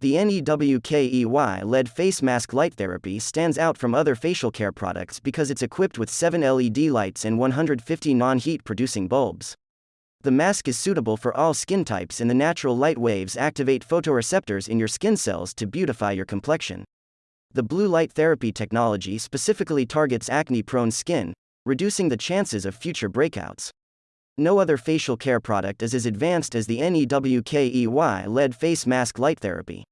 The NEWKEY LED face mask light therapy stands out from other facial care products because it's equipped with 7 LED lights and 150 non heat producing bulbs. The mask is suitable for all skin types, and the natural light waves activate photoreceptors in your skin cells to beautify your complexion. The blue light therapy technology specifically targets acne prone skin, reducing the chances of future breakouts. No other facial care product is as advanced as the NEWKEY LED face mask light therapy.